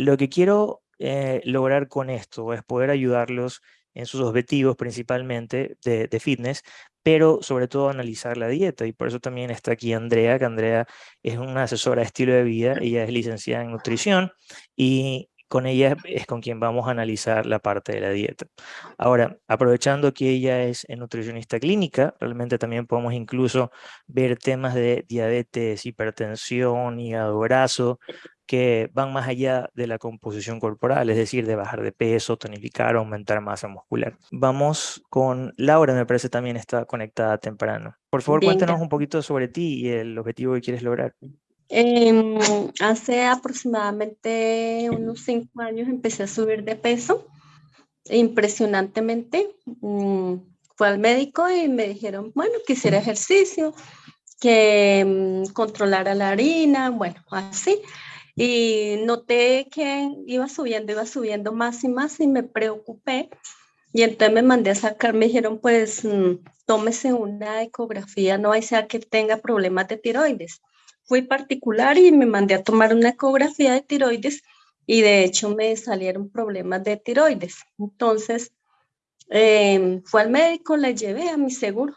lo que quiero eh, lograr con esto es poder ayudarlos en sus objetivos principalmente de, de, fitness, pero sobre todo analizar la dieta. Y por eso también está aquí Andrea, que Andrea es una asesora de estilo de vida, ella es licenciada en nutrición y con ella es con quien vamos a analizar la parte de la dieta. Ahora, aprovechando que ella es nutricionista clínica, realmente también podemos incluso ver temas de diabetes, hipertensión, hígado graso, que van más allá de la composición corporal, es decir, de bajar de peso, tonificar, aumentar masa muscular. Vamos con Laura, me parece también está conectada temprano. Por favor, cuéntanos un poquito sobre ti y el objetivo que quieres lograr. Em, hace aproximadamente unos cinco años empecé a subir de peso impresionantemente. Mm, fue al médico y me dijeron, bueno, quisiera ejercicio, que mm, controlara la harina, bueno, así. Y noté que iba subiendo, iba subiendo más y más y me preocupé. Y entonces me mandé a sacar, me dijeron, pues mm, tómese una ecografía, no hay sea que tenga problemas de tiroides fui particular y me mandé a tomar una ecografía de tiroides y de hecho me salieron problemas de tiroides. Entonces, em, fue al médico, le llevé a mi seguro,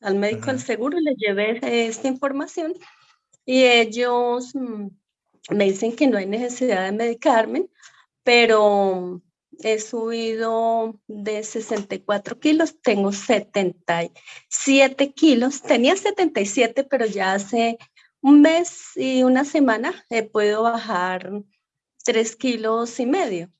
al médico del seguro le llevé esta información y ellos mm, me dicen que no hay necesidad de medicarme, pero he subido de 64 kilos, tengo 77 kilos, tenía 77, pero ya hace un mes y una semana he podido bajar tres kilos y medio.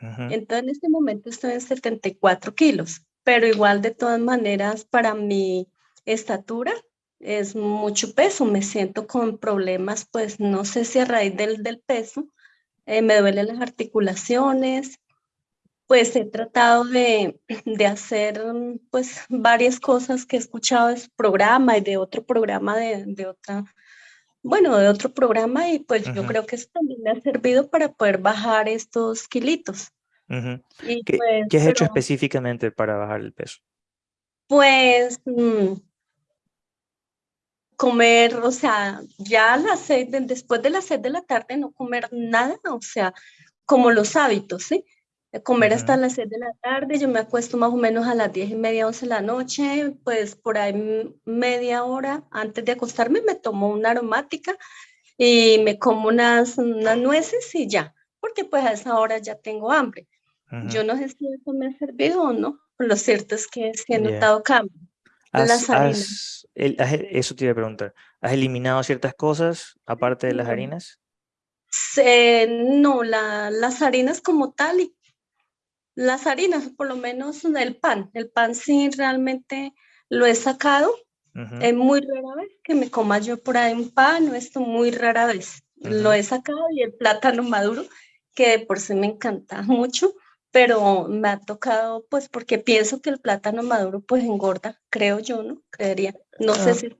Entonces en este momento estoy en 74 kilos, pero igual de todas maneras para mi estatura es mucho peso, me siento con problemas, pues no sé si a raíz del, del peso, eh, me duelen las articulaciones, pues he tratado de, de, hacer pues varias cosas que he escuchado de su programa y de otro programa de, de otra bueno, de otro programa y pues yo creo que eso también me ha servido para poder bajar estos kilitos. ¿Qué, pues, ¿Qué, has hecho específicamente para bajar el peso? Pues mm, comer, o sea, ya a las seis, después de las seis de la tarde no comer nada, o sea, como los hábitos, ¿sí? comer hasta las 6 de la tarde, yo me acuesto más o menos a las 10 y media, 11 de la noche, pues por ahí media hora antes de acostarme me tomo una aromática y me como unas, unas nueces y ya, porque pues a esa hora ya tengo hambre. Yo no sé si eso me ha servido o no, pero lo cierto es que sí he notado las harinas. eso te iba a preguntar, ¿has eliminado ciertas cosas aparte de las harinas? no, la, las harinas como tal y las harinas, por lo menos el pan. El pan sí realmente lo he sacado. Es muy rara vez que me coma yo por ahí un pan, esto muy rara vez. Lo he sacado y el plátano maduro, que por sí me encanta mucho, pero me ha tocado, pues porque pienso que el plátano maduro pues engorda, creo yo, ¿no? Creería. No sé ah. si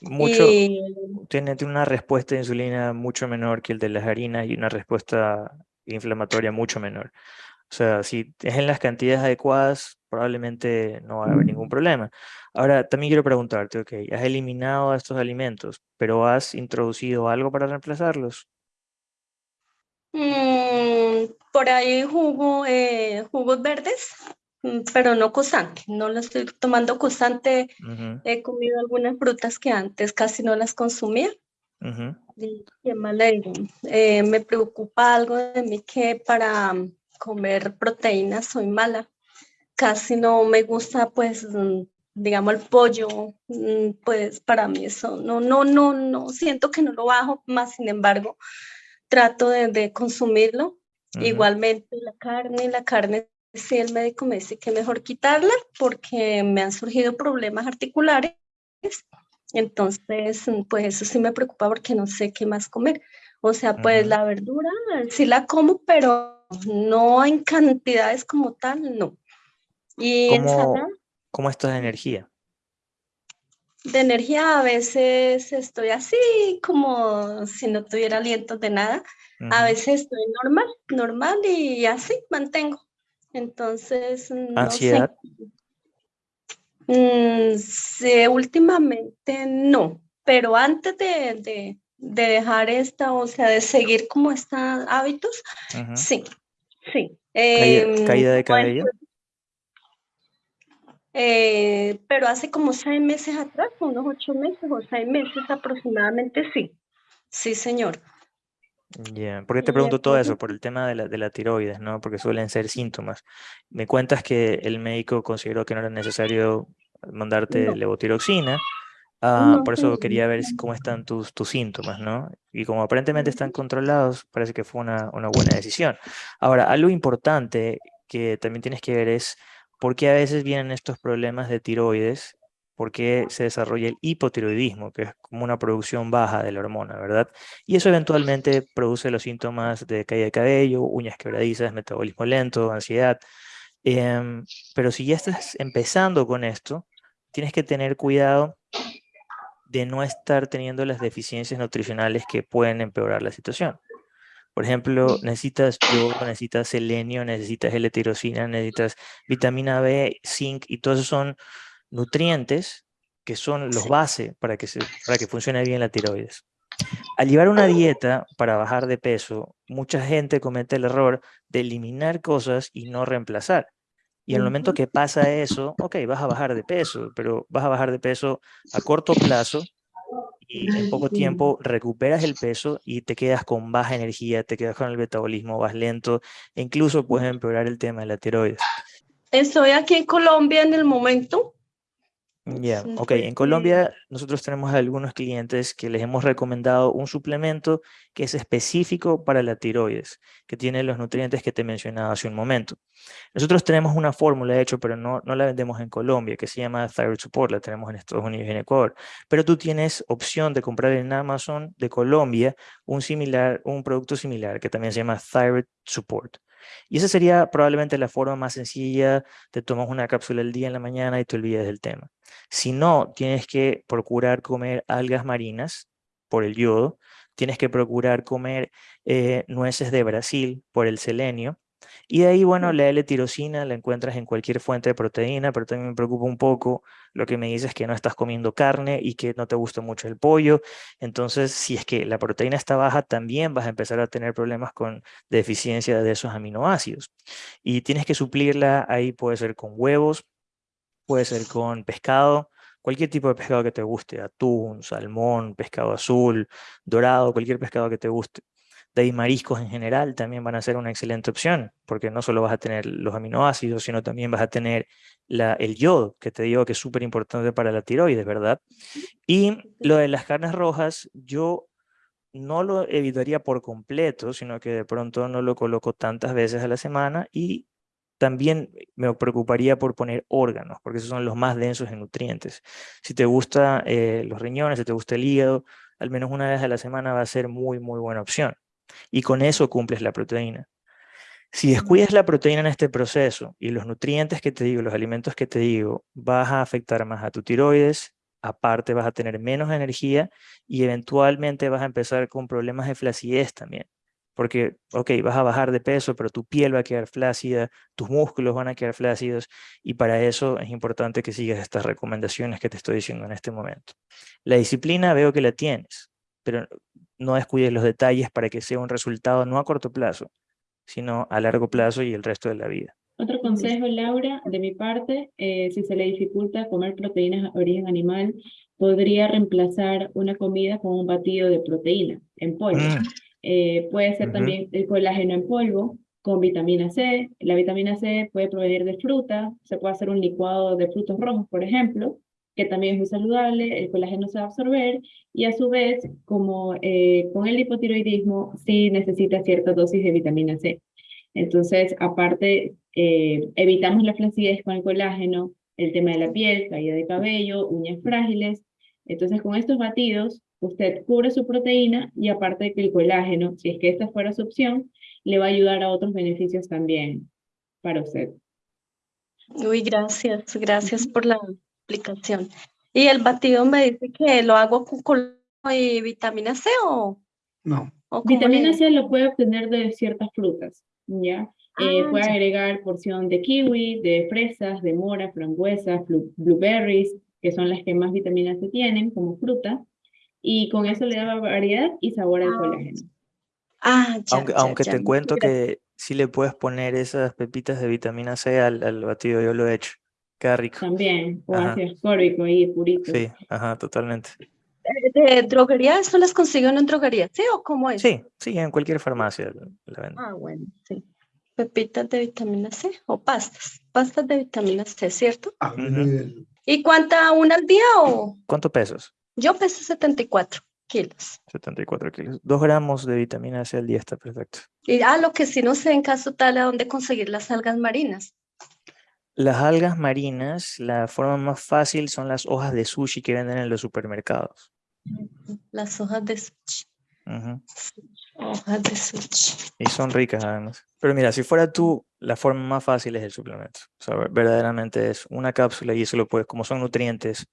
Mucho, tiene, tiene una respuesta de insulina mucho menor que el de las harinas y una respuesta inflamatoria mucho menor. O sea, si es en las cantidades adecuadas, probablemente no va a haber ningún problema. Ahora, también quiero preguntarte, ok, has eliminado estos alimentos, pero ¿has introducido algo para reemplazarlos? Mm, por ahí jugo, eh, jugos verdes, mm, pero no constante. No lo estoy tomando constante. He comido algunas frutas que antes casi no las consumía. y, qué mal eh, me preocupa algo de mí que para comer proteínas, soy mala. Casi no me gusta, pues, mm, digamos, el pollo, mm, pues para mí eso, no, no, no, no, siento que no lo bajo, más sin embargo, trato de, consumirlo. Igualmente la carne, la carne, si el médico me dice que mejor quitarla porque me han surgido problemas articulares, entonces, pues eso sí me preocupa porque no sé qué más comer. O sea, pues la verdura sí la como, pero no en cantidades como tal, no. ¿Y ¿Cómo, ¿Cómo estás de energía? De energía a veces estoy así como si no tuviera aliento de nada. A veces estoy normal, normal y así mantengo. Entonces, no ¿Ansiedad? Sé. Mm, últimamente no, pero antes de, de dejar esta, o sea, de seguir como estos hábitos, sí, sí. ¿Caída, de em, cabello? Eh, pero hace como seis meses atrás, unos ocho meses o seis meses aproximadamente, sí. Sí, señor. Ya, ¿por qué te pregunto todo eso? Por el tema de la, de la tiroides, ¿no? Porque suelen ser síntomas. Me cuentas que el médico consideró que no era necesario mandarte levotiroxina, ah, por eso quería ver cómo están tus, tus síntomas, ¿no? Y como aparentemente están controlados, parece que fue una, una buena decisión. Ahora, algo importante que también tienes que ver es por qué a veces vienen estos problemas de tiroides por qué se desarrolla el hipotiroidismo, que es como una producción baja de la hormona, ¿verdad? Y eso eventualmente produce los síntomas de caída de cabello, uñas quebradizas, metabolismo lento, ansiedad. Em, pero si ya estás empezando con esto, tienes que tener cuidado de no estar teniendo las deficiencias nutricionales que pueden empeorar la situación. Por ejemplo, necesitas yodo, necesitas selenio, necesitas L-tirosina, necesitas vitamina B, zinc, y todos esos son nutrientes que son los base para que, se, para que funcione bien la tiroides. Al llevar una dieta para bajar de peso, mucha gente comete el error de eliminar cosas y no reemplazar. Y en el momento que pasa eso, ok, vas a bajar de peso, pero vas a bajar de peso a corto plazo y en poco tiempo recuperas el peso y te quedas con baja energía, te quedas con el metabolismo, vas lento, e incluso puedes empeorar el tema de la tiroides. Estoy aquí en Colombia en el momento ya, ok. En Colombia nosotros tenemos algunos clientes que les hemos recomendado un suplemento que es específico para la tiroides, que tiene los nutrientes que te mencionaba hace un momento. Nosotros tenemos una fórmula, de hecho, pero no, no la vendemos en Colombia, que se llama Thyroid Support, la tenemos en Estados Unidos y en Ecuador. Pero tú tienes opción de comprar en Amazon de Colombia un, similar, un producto similar que también se llama Thyroid Support. Y esa sería probablemente la forma más sencilla, te tomas una cápsula al día en la mañana y te olvidas del tema. Si no, tienes que procurar comer algas marinas por el yodo, tienes que procurar comer eh, nueces de Brasil por el selenio, y de ahí, bueno, la L-tirosina la encuentras en cualquier fuente de proteína, pero también me preocupa un poco lo que me dices que no estás comiendo carne y que no te gusta mucho el pollo. Entonces, si es que la proteína está baja, también vas a empezar a tener problemas con deficiencia de esos aminoácidos. Y tienes que suplirla ahí, puede ser con huevos, puede ser con pescado, cualquier tipo de pescado que te guste, atún, salmón, pescado azul, dorado, cualquier pescado que te guste. De ahí mariscos en general también van a ser una excelente opción, porque no solo vas a tener los aminoácidos, sino también vas a tener la, el yodo, que te digo que es súper importante para la tiroides, ¿verdad? Y lo de las carnes rojas, yo no lo evitaría por completo, sino que de pronto no lo coloco tantas veces a la semana y también me preocuparía por poner órganos, porque esos son los más densos en nutrientes. Si te gustan eh, los riñones, si te gusta el hígado, al menos una vez a la semana va a ser muy, muy buena opción y con eso cumples la proteína. Si descuidas la proteína en este proceso y los nutrientes que te digo, los alimentos que te digo, vas a afectar más a tu tiroides, aparte vas a tener menos energía y eventualmente vas a empezar con problemas de flacidez también. Porque, ok, vas a bajar de peso, pero tu piel va a quedar flácida, tus músculos van a quedar flácidos y para eso es importante que sigas estas recomendaciones que te estoy diciendo en este momento. La disciplina veo que la tienes, pero no descuides los detalles para que sea un resultado no a corto plazo, sino a largo plazo y el resto de la vida. Otro consejo, Laura, de mi parte, eh, si se le dificulta comer proteínas de origen animal, podría reemplazar una comida con un batido de proteína en polvo. Mm. Eh, puede ser también el colágeno en polvo con vitamina C. La vitamina C puede provenir de fruta, se puede hacer un licuado de frutos rojos, por ejemplo, que también es muy saludable, el colágeno se va a absorber y a su vez, como eh, con el hipotiroidismo, sí necesita cierta dosis de vitamina C. Entonces, aparte, eh, evitamos la flacidez con el colágeno, el tema de la piel, caída de cabello, uñas frágiles. Entonces, con estos batidos, usted cubre su proteína y aparte de que el colágeno, si es que esta fuera su opción, le va a ayudar a otros beneficios también para usted. Uy, gracias, gracias por la aplicación. ¿Y el batido me dice que lo hago con y vitamina C o...? No. vitamina C lo puede obtener de ciertas frutas, ¿ya? Eh, ah, puede agregar porción de kiwi, de fresas, de mora, frambuesas, blueberries, que son las que más vitamina C tienen como fruta. y con eso le da variedad y sabor al Ah, colágeno. Ah, ya, Aunque, ya, aunque ya. te cuento que sí le puedes poner esas pepitas de vitamina C al, al batido, yo lo he hecho. Queda rico. También, o Ajá. ácido ascórbico ahí, purito. Sí, ajá, totalmente. ¿De droguería eso las consigo en droguería? ¿Sí o cómo es? Sí, sí, en cualquier farmacia la venden. Ah, bueno, sí. Pepitas de vitamina C o pastas. Pastas de vitamina C, ¿cierto? Ah, nivel. ¿Y cuánta una al día o? ¿Cuánto pesos? Yo peso 74 kilos. 74 kilos. Dos gramos de vitamina C al día está perfecto. Y ah, lo que sí no sé en caso tal a dónde conseguir las algas marinas. Las algas marinas, la forma más fácil son las hojas de sushi que venden en los supermercados. Las hojas de sushi. Hojas de sushi. Y son ricas además. Pero mira, si fuera tú, la forma más fácil es el suplemento. O sea, ver- verdaderamente es una cápsula y eso lo puedes, como son nutrientes,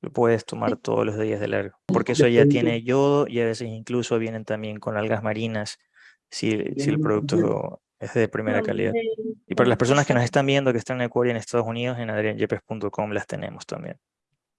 lo puedes tomar todos los días de largo. Porque eso ya tiene yodo y a veces incluso vienen también con algas marinas si, si el producto es de primera calidad. Y para las personas que nos están viendo, que están en Ecuador y en Estados Unidos, en adrianyepes.com las tenemos también.